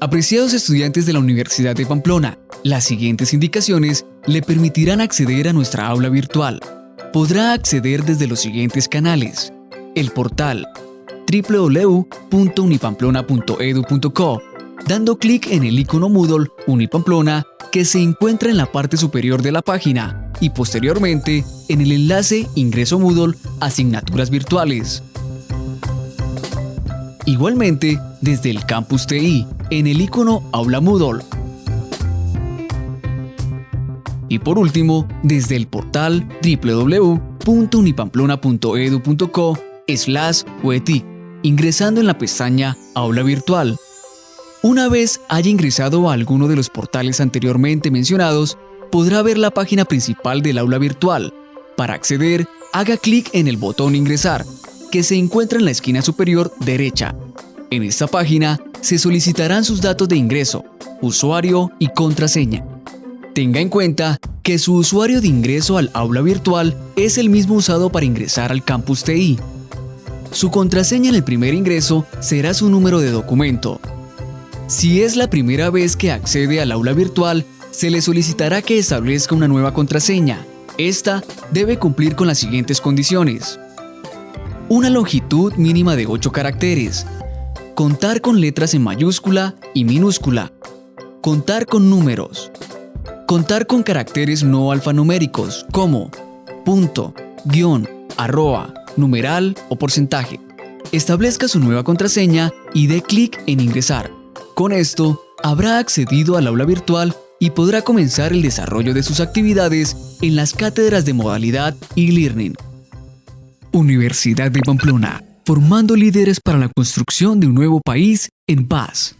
Apreciados estudiantes de la Universidad de Pamplona, las siguientes indicaciones le permitirán acceder a nuestra aula virtual. Podrá acceder desde los siguientes canales. El portal www.unipamplona.edu.co, dando clic en el icono Moodle Unipamplona que se encuentra en la parte superior de la página y posteriormente en el enlace Ingreso Moodle Asignaturas Virtuales. Igualmente, desde el Campus TI, en el icono Aula Moodle. Y por último, desde el portal www.unipamplona.edu.co slash ingresando en la pestaña Aula Virtual. Una vez haya ingresado a alguno de los portales anteriormente mencionados, podrá ver la página principal del aula virtual. Para acceder, haga clic en el botón Ingresar, que se encuentra en la esquina superior derecha. En esta página se solicitarán sus datos de ingreso, usuario y contraseña. Tenga en cuenta que su usuario de ingreso al aula virtual es el mismo usado para ingresar al campus TI. Su contraseña en el primer ingreso será su número de documento. Si es la primera vez que accede al aula virtual, se le solicitará que establezca una nueva contraseña. Esta debe cumplir con las siguientes condiciones. Una longitud mínima de 8 caracteres, Contar con letras en mayúscula y minúscula. Contar con números. Contar con caracteres no alfanuméricos como punto, guion, arroba, numeral o porcentaje. Establezca su nueva contraseña y dé clic en ingresar. Con esto, habrá accedido al aula virtual y podrá comenzar el desarrollo de sus actividades en las cátedras de modalidad e-learning. Universidad de Pamplona formando líderes para la construcción de un nuevo país en paz.